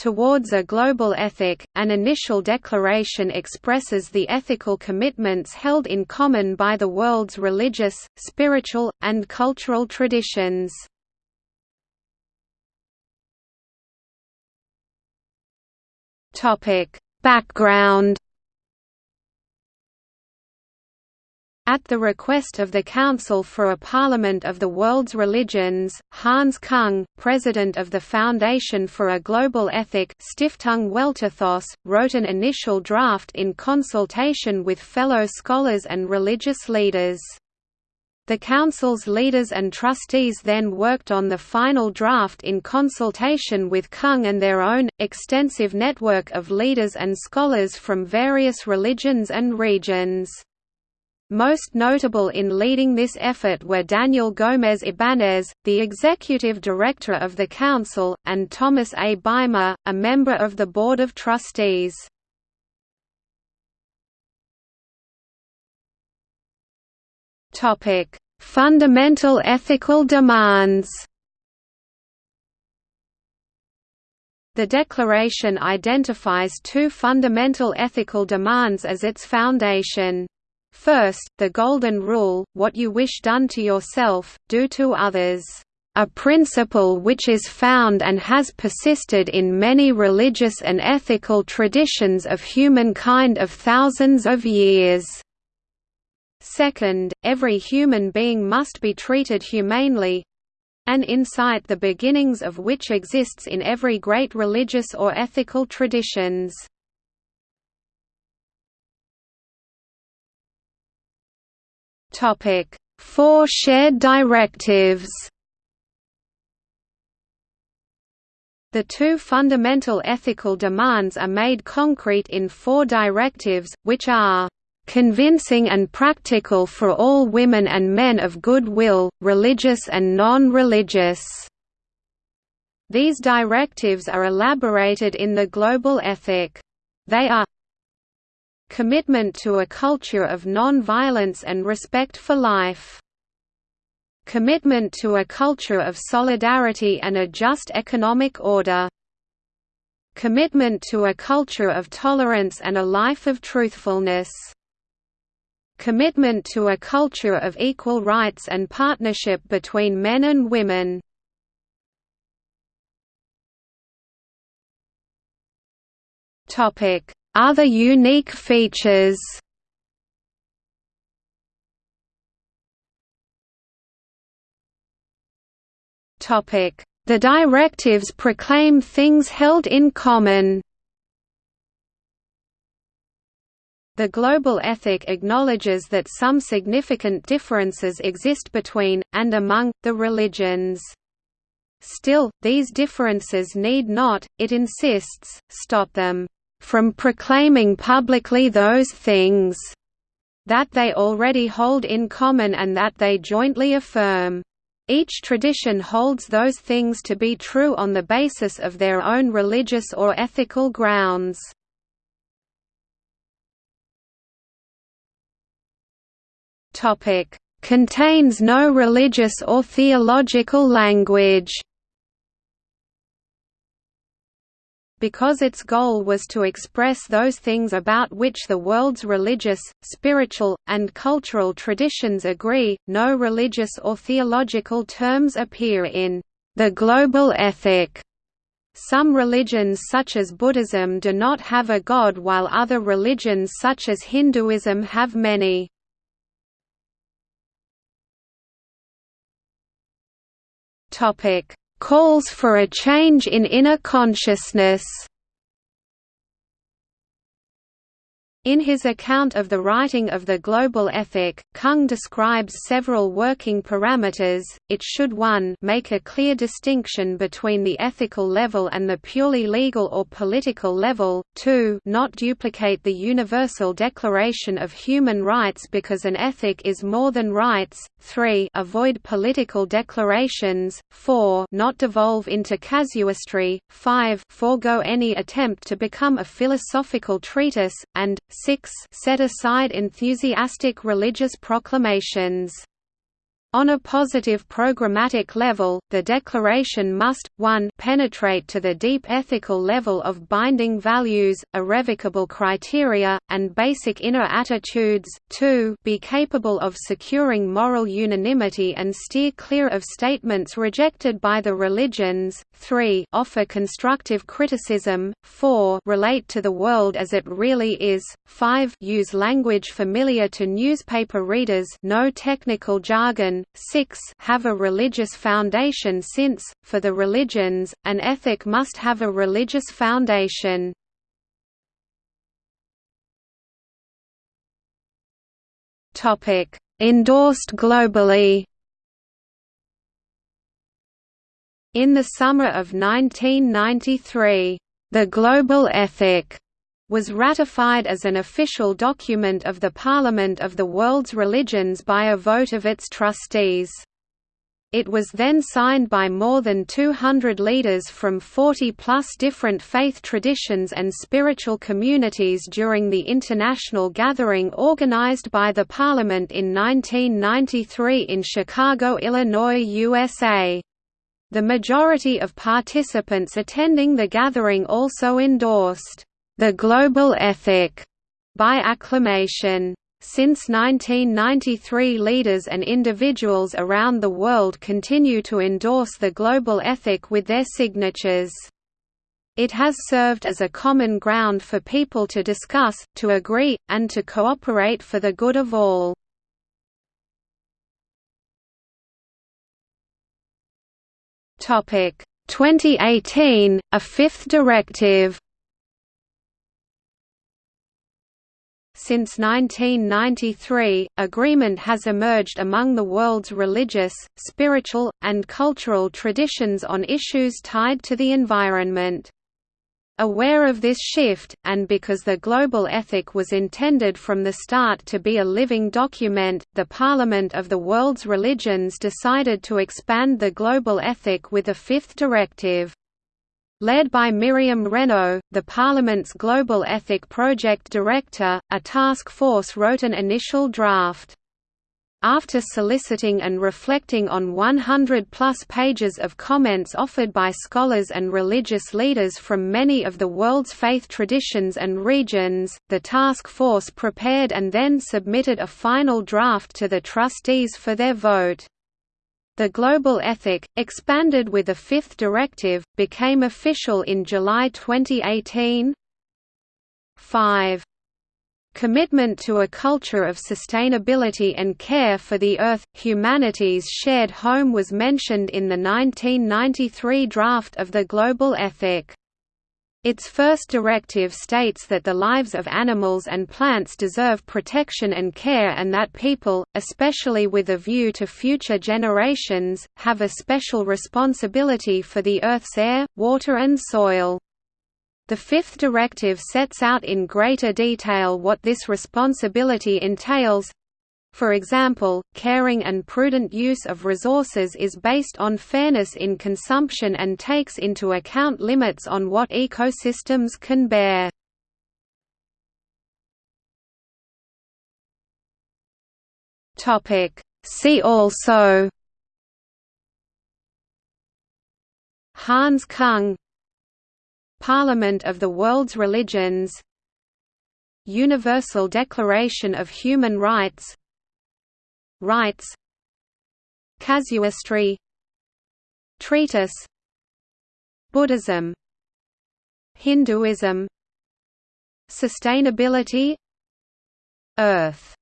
towards a global ethic. An initial declaration expresses the ethical commitments held in common by the world's religious, spiritual, and cultural traditions. Background At the request of the Council for a Parliament of the World's Religions, Hans Kung, president of the Foundation for a Global Ethic Stiftung Weltethos, wrote an initial draft in consultation with fellow scholars and religious leaders. The Council's leaders and trustees then worked on the final draft in consultation with Kung and their own, extensive network of leaders and scholars from various religions and regions. Most notable in leading this effort were Daniel Gómez Ibáñez, the executive director of the Council, and Thomas A. Baima, a member of the Board of Trustees. Fundamental ethical demands The Declaration identifies two fundamental ethical demands as its foundation. First, the Golden Rule, what you wish done to yourself, do to others. A principle which is found and has persisted in many religious and ethical traditions of humankind of thousands of years. Second, every human being must be treated humanely, an insight the beginnings of which exists in every great religious or ethical traditions. Topic: Four shared directives. The two fundamental ethical demands are made concrete in four directives, which are convincing and practical for all women and men of good will, religious and non-religious." These directives are elaborated in the Global Ethic. They are Commitment to a culture of non-violence and respect for life. Commitment to a culture of solidarity and a just economic order. Commitment to a culture of tolerance and a life of truthfulness. Commitment to a culture of equal rights and partnership between men and women. Topic other unique features. The directives proclaim things held in common. The global ethic acknowledges that some significant differences exist between, and among, the religions. Still, these differences need not, it insists, stop them from proclaiming publicly those things that they already hold in common and that they jointly affirm. Each tradition holds those things to be true on the basis of their own religious or ethical grounds. Contains no religious or theological language because its goal was to express those things about which the world's religious, spiritual, and cultural traditions agree. No religious or theological terms appear in the global ethic. Some religions such as Buddhism do not have a god while other religions such as Hinduism have many. Topic: calls for a change in inner consciousness. In his account of the writing of the global ethic, Kung describes several working parameters. It should 1 make a clear distinction between the ethical level and the purely legal or political level, 2 not duplicate the Universal Declaration of Human Rights because an ethic is more than rights, 3 avoid political declarations, 4 not devolve into casuistry, 5 forego any attempt to become a philosophical treatise, and 6 set aside enthusiastic religious proclamations. On a positive programmatic level, the declaration must, 1 penetrate to the deep ethical level of binding values, irrevocable criteria, and basic inner attitudes, 2 be capable of securing moral unanimity and steer clear of statements rejected by the religions, 3 offer constructive criticism, 4 relate to the world as it really is, 5 use language familiar to newspaper readers no technical jargon, 6 have a religious foundation since, for the religions, an ethic must have a religious foundation. Endorsed globally In the summer of 1993, the Global Ethic was ratified as an official document of the Parliament of the World's Religions by a vote of its trustees. It was then signed by more than 200 leaders from 40-plus different faith traditions and spiritual communities during the international gathering organized by the Parliament in 1993 in Chicago, Illinois, USA. The majority of participants attending the gathering also endorsed the global ethic by acclamation. Since 1993 leaders and individuals around the world continue to endorse the global ethic with their signatures. It has served as a common ground for people to discuss, to agree, and to cooperate for the good of all. Topic 2018, a fifth directive Since 1993, agreement has emerged among the world's religious, spiritual, and cultural traditions on issues tied to the environment. Aware of this shift, and because the global ethic was intended from the start to be a living document, the Parliament of the World's Religions decided to expand the global ethic with a fifth directive. Led by Myriam Renaud, the Parliament's Global Ethic Project Director, a task force wrote an initial draft. After soliciting and reflecting on 100-plus pages of comments offered by scholars and religious leaders from many of the world's faith traditions and regions, the task force prepared and then submitted a final draft to the trustees for their vote. The Global Ethic, expanded with a fifth directive, became official in July 2018. 5. Commitment to a culture of sustainability and care for the Earth, humanity's shared home was mentioned in the 1993 draft of the Global Ethic. Its first directive states that the lives of animals and plants deserve protection and care and that people, especially with a view to future generations, have a special responsibility for the Earth's air, water and soil. The fifth directive sets out in greater detail what this responsibility entails, for example, caring and prudent use of resources is based on fairness in consumption and takes into account limits on what ecosystems can bear. See also Hans Kung Parliament of the World's Religions Universal Declaration of Human Rights Rights Casuistry Treatise Buddhism Hinduism Sustainability Earth